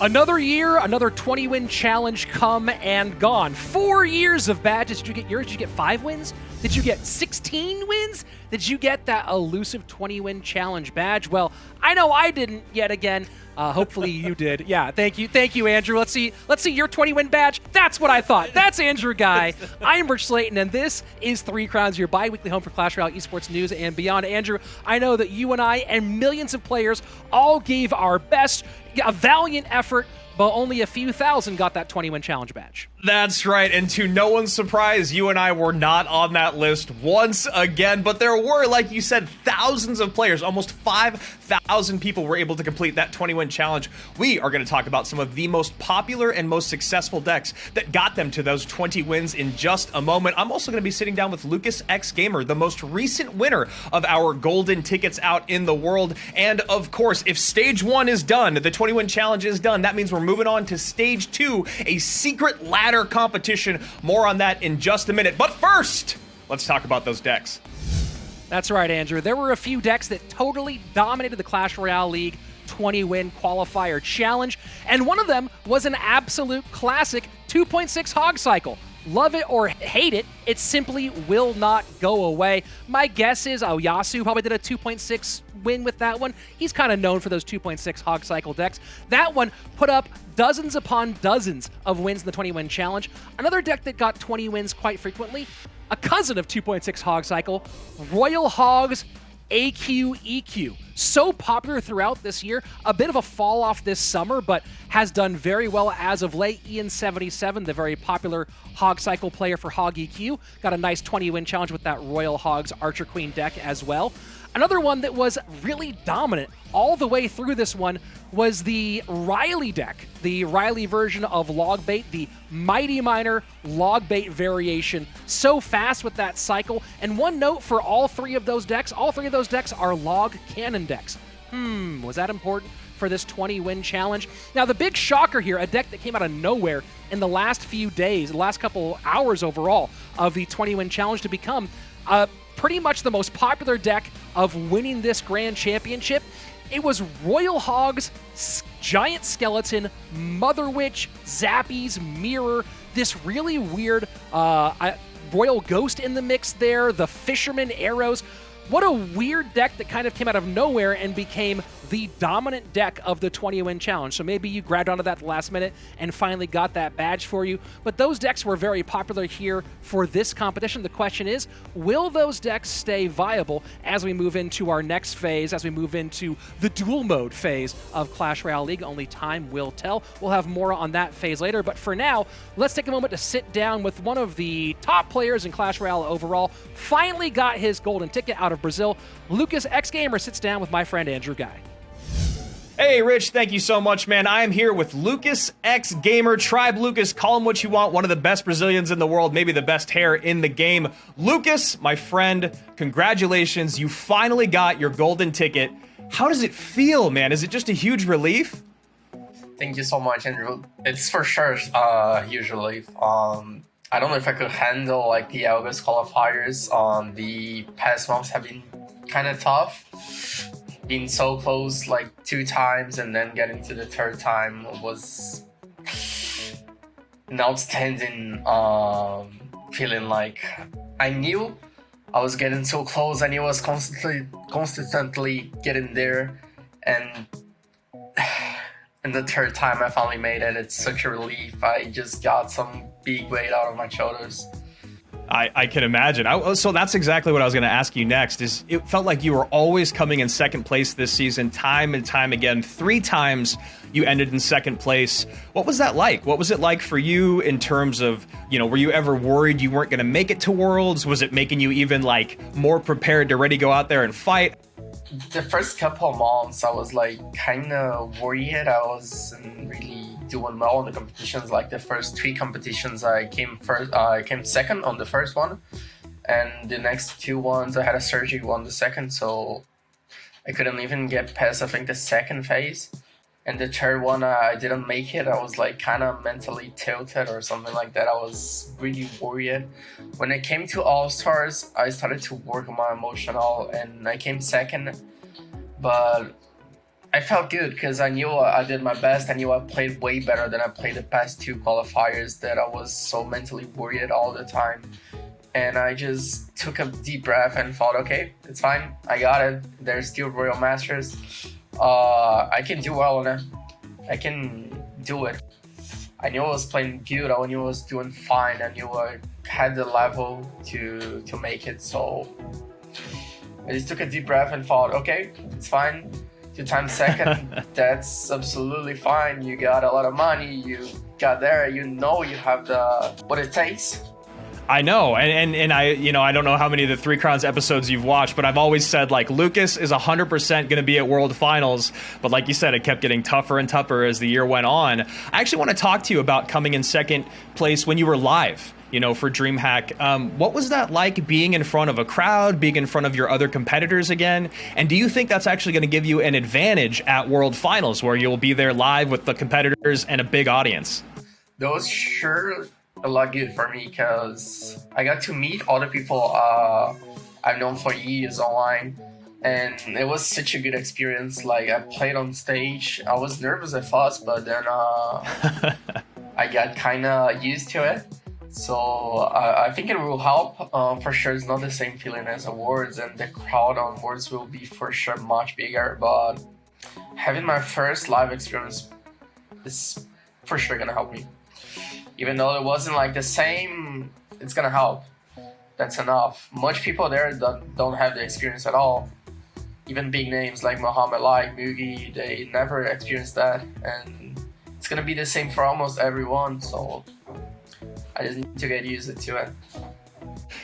Another year, another 20 win challenge come and gone. Four years of badges. Did you get yours? Did you get five wins? Did you get 16 wins? Did you get that elusive 20 win challenge badge? Well, I know I didn't yet again. Uh, hopefully you did. Yeah, thank you, thank you, Andrew. Let's see, let's see your 20 win badge. That's what I thought. That's Andrew Guy. I'm Rich Slayton, and this is Three Crowns, your bi-weekly home for Clash Royale esports news and beyond. Andrew, I know that you and I and millions of players all gave our best, a valiant effort but only a few thousand got that 20 win challenge badge. That's right, and to no one's surprise, you and I were not on that list once again, but there were, like you said, thousands of players, almost 5,000 people were able to complete that 20 win challenge. We are going to talk about some of the most popular and most successful decks that got them to those 20 wins in just a moment. I'm also going to be sitting down with Lucas X Gamer, the most recent winner of our golden tickets out in the world. And of course, if stage one is done, the 20 win challenge is done, that means we're moving on to stage two, a secret ladder competition. More on that in just a minute. But first, let's talk about those decks. That's right, Andrew. There were a few decks that totally dominated the Clash Royale League 20 win qualifier challenge, and one of them was an absolute classic 2.6 Hog Cycle. Love it or hate it, it simply will not go away. My guess is Oyassuu probably did a 2.6 win with that one. He's kind of known for those 2.6 Hog Cycle decks. That one put up dozens upon dozens of wins in the 20 win challenge. Another deck that got 20 wins quite frequently, a cousin of 2.6 Hog Cycle, Royal Hogs AQ EQ. So popular throughout this year, a bit of a fall off this summer, but has done very well as of late. Ian77, the very popular Hog Cycle player for Hog EQ, got a nice 20 win challenge with that Royal Hogs Archer Queen deck as well. Another one that was really dominant all the way through this one was the Riley deck, the Riley version of Logbait, the Mighty Miner Logbait variation. So fast with that cycle. And one note for all three of those decks, all three of those decks are log cannon decks. Hmm, was that important for this 20 win challenge? Now, the big shocker here, a deck that came out of nowhere in the last few days, the last couple hours overall of the 20 win challenge to become uh, pretty much the most popular deck of winning this grand championship it was Royal Hogs, Giant Skeleton, Mother Witch, Zappies, Mirror, this really weird uh, Royal Ghost in the mix there, the Fisherman Arrows. What a weird deck that kind of came out of nowhere and became the dominant deck of the 20 win challenge. So maybe you grabbed onto that last minute and finally got that badge for you. But those decks were very popular here for this competition. The question is, will those decks stay viable as we move into our next phase, as we move into the dual mode phase of Clash Royale League? Only time will tell. We'll have more on that phase later. But for now, let's take a moment to sit down with one of the top players in Clash Royale overall. Finally got his golden ticket out of Brazil. Lucas X Gamer sits down with my friend Andrew Guy. Hey, Rich, thank you so much, man. I am here with Lucas X Gamer, Tribe Lucas, call him what you want, one of the best Brazilians in the world, maybe the best hair in the game. Lucas, my friend, congratulations. You finally got your golden ticket. How does it feel, man? Is it just a huge relief? Thank you so much, Andrew. It's for sure uh, huge relief. Um, I don't know if I could handle like the August qualifiers. Um, the past months have been kind of tough being so close like two times and then getting to the third time was an outstanding um, feeling like I knew I was getting so close I knew I was constantly constantly getting there and and the third time I finally made it it's such a relief I just got some big weight out of my shoulders I, I can imagine. I, oh, so that's exactly what I was going to ask you next. Is it felt like you were always coming in second place this season, time and time again. Three times you ended in second place. What was that like? What was it like for you in terms of you know? Were you ever worried you weren't going to make it to Worlds? Was it making you even like more prepared to ready go out there and fight? The first couple of months, I was like kind of worried. I wasn't really doing well in the competitions. Like the first three competitions, I came first. Uh, I came second on the first one, and the next two ones I had a surgery on the second, so I couldn't even get past. I think the second phase. And the third one, uh, I didn't make it. I was like kind of mentally tilted or something like that. I was really worried. When it came to All Stars, I started to work on my emotional, and I came second. But I felt good because I knew I did my best. I knew I played way better than I played the past two qualifiers that I was so mentally worried all the time. And I just took a deep breath and thought, okay, it's fine. I got it. There's still Royal Masters. Uh, I can do well on it. I can do it. I knew I was playing good. I knew I was doing fine. I knew I had the level to to make it. So I just took a deep breath and thought, okay, it's fine. Two times second, that's absolutely fine. You got a lot of money. You got there. You know you have the what it takes. I know, and, and and I, you know, I don't know how many of the Three Crowns episodes you've watched, but I've always said like Lucas is 100% going to be at World Finals, but like you said, it kept getting tougher and tougher as the year went on. I actually want to talk to you about coming in second place when you were live. You know, for DreamHack, um, what was that like being in front of a crowd, being in front of your other competitors again? And do you think that's actually going to give you an advantage at World Finals, where you'll be there live with the competitors and a big audience? Those sure a lot good for me because I got to meet other people uh, I've known for years online, and it was such a good experience. Like I played on stage, I was nervous at first, but then uh, I got kind of used to it. So uh, I think it will help. Uh, for sure, it's not the same feeling as awards, and the crowd on awards will be for sure much bigger. But having my first live experience is for sure gonna help me even though it wasn't like the same, it's gonna help. That's enough. Much people there don't, don't have the experience at all. Even big names like Mohamed Ali, Mugi, they never experienced that, and it's gonna be the same for almost everyone. So I just need to get used to it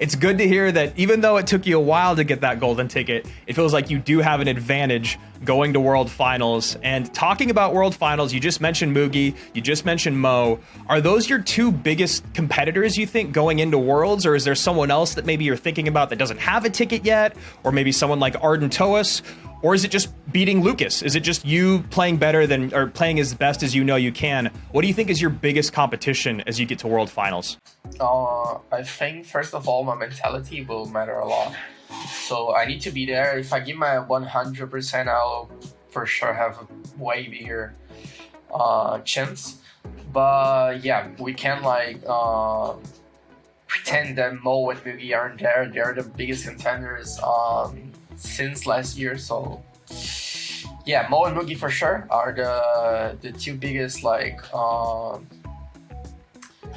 it's good to hear that even though it took you a while to get that golden ticket, it feels like you do have an advantage going to World Finals. And talking about World Finals, you just mentioned Mugi, you just mentioned Mo. Are those your two biggest competitors, you think, going into Worlds? Or is there someone else that maybe you're thinking about that doesn't have a ticket yet? Or maybe someone like Arden Toas? Or is it just beating Lucas? Is it just you playing better than, or playing as best as you know you can? What do you think is your biggest competition as you get to World Finals? Uh, I think, first of all, my mentality will matter a lot. So I need to be there. If I give my 100%, I'll for sure have a way bigger uh, chance. But yeah, we can like uh, pretend that Mo and Mugi aren't there. They're the biggest contenders. Um, since last year. So yeah, Mo and Mugi for sure are the the two biggest like uh,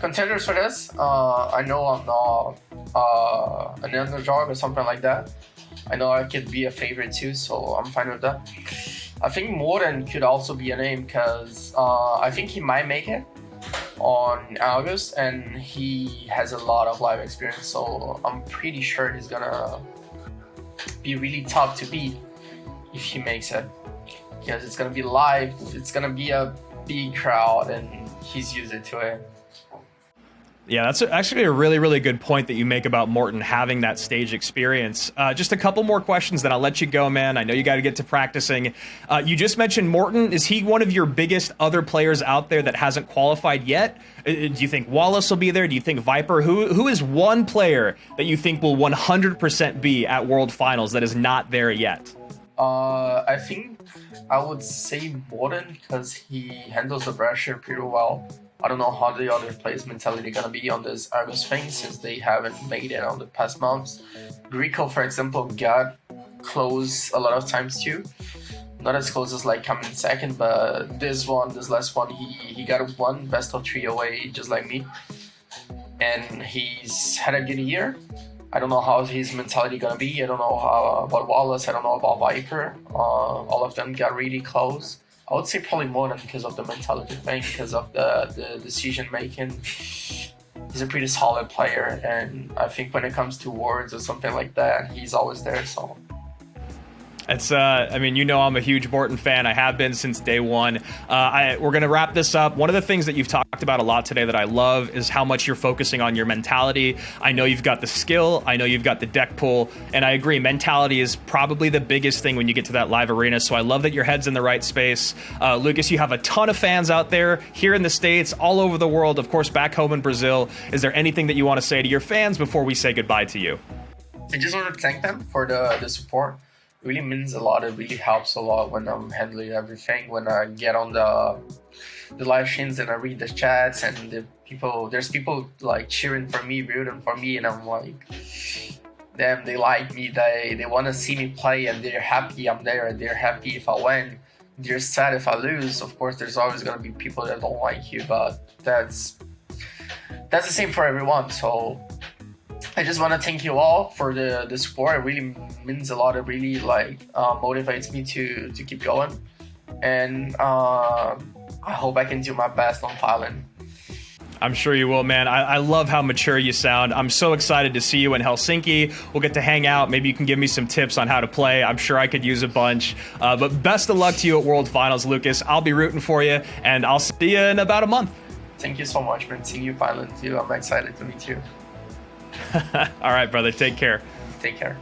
contenders for this. Uh, I know I'm not uh, an underdog or something like that. I know I could be a favorite too, so I'm fine with that. I think Morten could also be a name because uh, I think he might make it on August and he has a lot of live experience, so I'm pretty sure he's gonna be really tough to beat if he makes it. Because it's gonna be live it's gonna be a big crowd and he's used to it yeah, that's actually a really, really good point that you make about Morten having that stage experience. Uh, just a couple more questions, then I'll let you go, man. I know you got to get to practicing. Uh, you just mentioned Morten. Is he one of your biggest other players out there that hasn't qualified yet? Uh, uh do you think Wallace will be there? Do you think Viper? Who Who is one player that you think will 100% be at World Finals that is not there yet? Uh, I think I would say Morten because he handles the pressure pretty well. I don't know how the other players' mentality gonna be on this Argus thing since they haven't made it on the past months. Greco, for example, got close a lot of times too. Not as close as like coming second, but this one, this last one, he, he got one best of three away, just like me. And he's had a good year. I don't know how his mentality gonna be. I don't know how about Wallace. I don't know about Viper. Uh, all of them got really close. I would say probably more than because of the mentality thing, because of the, the decision making. He's a pretty solid player, and I think when it comes to words or something like that, he's always there. So it's, uh, I mean, you know, I'm a huge Morten fan. I have been since day one. Uh, I, we're going to wrap this up. One of the things that you've talked about a lot today that I love is how much you're focusing on your mentality. I know you've got the skill, I know you've got the deck pull, and I agree, mentality is probably the biggest thing when you get to that live arena. So I love that your head's in the right space. Uh, Lucas, you have a ton of fans out there here in the States, all over the world, of course, back home in Brazil. Is there anything that you want to say to your fans before we say goodbye to you? I just want to thank them for the, the support really means a lot. It really helps a lot when I'm handling everything. When I get on the the live streams and I read the chats and the people, there's people like cheering for me, rooting for me, and I'm like, them, they like me, they they want to see me play, and they're happy I'm there, and they're happy if I win. They're sad if I lose. Of course, there's always gonna be people that don't like you, but that's that's the same for everyone. So I just want to thank you all for the, the support. It really means a lot. It really like uh, motivates me to to keep going, and uh, I hope I can do my best on Thailand. I'm sure you will, man. I, I, love how mature you sound. I'm so excited to see you in Helsinki. We'll get to hang out. Maybe you can give me some tips on how to play. I'm sure I could use a bunch. Uh, but best of luck to you at World Finals, Lucas. I'll be rooting for you, and I'll see you in about a month. Thank you so much, man. Seeing you finally too. I'm excited to meet you. All right, brother. Take care. Take care.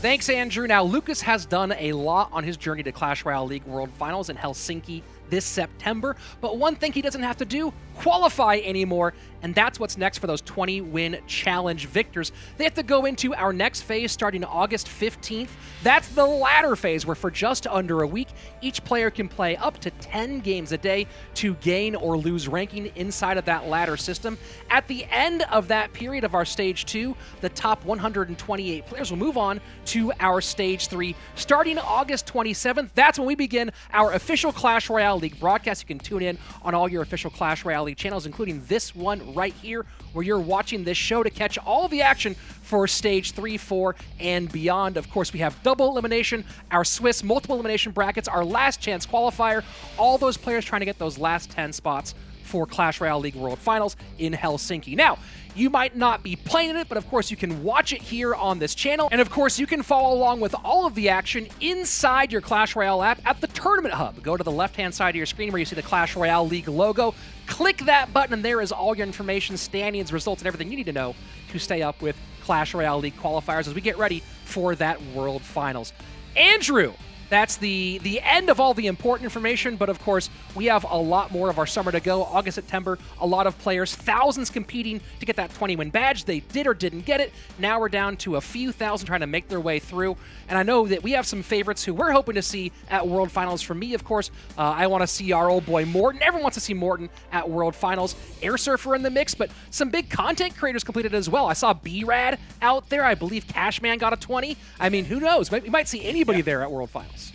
Thanks, Andrew. Now, Lucas has done a lot on his journey to Clash Royale League World Finals in Helsinki this September. But one thing he doesn't have to do, qualify anymore. And that's what's next for those 20 win challenge victors. They have to go into our next phase starting August 15th. That's the ladder phase, where for just under a week, each player can play up to 10 games a day to gain or lose ranking inside of that ladder system. At the end of that period of our stage two, the top 128 players will move on to our stage three. Starting August 27th, that's when we begin our official Clash Royale League broadcast. You can tune in on all your official Clash Royale Channels, including this one right here, where you're watching this show to catch all the action for stage three, four, and beyond. Of course, we have double elimination, our Swiss multiple elimination brackets, our last chance qualifier, all those players trying to get those last 10 spots for Clash Royale League World Finals in Helsinki. Now, you might not be playing it, but of course you can watch it here on this channel. And of course you can follow along with all of the action inside your Clash Royale app at the Tournament Hub. Go to the left-hand side of your screen where you see the Clash Royale League logo. Click that button and there is all your information, standings, results, and everything you need to know to stay up with Clash Royale League qualifiers as we get ready for that World Finals. Andrew, that's the the end of all the important information, but of course, we have a lot more of our summer to go. August, September, a lot of players, thousands competing to get that 20 win badge. They did or didn't get it. Now we're down to a few thousand trying to make their way through. And I know that we have some favorites who we're hoping to see at World Finals. For me, of course, uh, I want to see our old boy Morten. Everyone wants to see Morten at World Finals. Air Surfer in the mix, but some big content creators completed as well. I saw B-Rad out there. I believe Cashman got a 20. I mean, who knows? We might see anybody yeah. there at World Finals.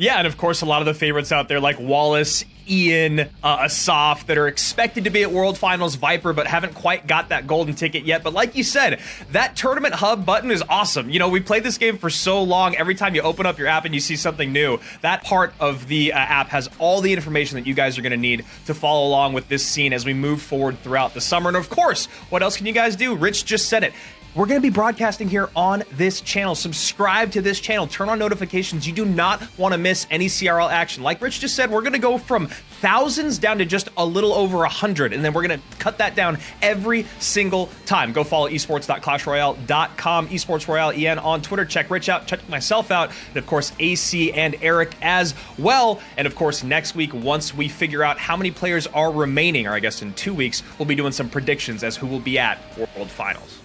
Yeah, and of course, a lot of the favorites out there like Wallace, Ian, uh, Asaf that are expected to be at World Finals Viper, but haven't quite got that golden ticket yet. But like you said, that tournament hub button is awesome. You know, we played this game for so long. Every time you open up your app and you see something new, that part of the uh, app has all the information that you guys are going to need to follow along with this scene as we move forward throughout the summer. And of course, what else can you guys do? Rich just said it. We're going to be broadcasting here on this channel. Subscribe to this channel. Turn on notifications. You do not want to miss any CRL action. Like Rich just said, we're going to go from thousands down to just a little over a hundred, and then we're going to cut that down every single time. Go follow esports.clashroyale.com, esports royale en on Twitter. Check Rich out, check myself out, and of course AC and Eric as well. And of course, next week, once we figure out how many players are remaining, or I guess in two weeks, we'll be doing some predictions as who will be at World Finals.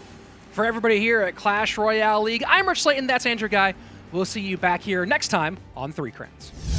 For everybody here at Clash Royale League, I'm Rich Slayton, that's Andrew Guy. We'll see you back here next time on Three Crowns.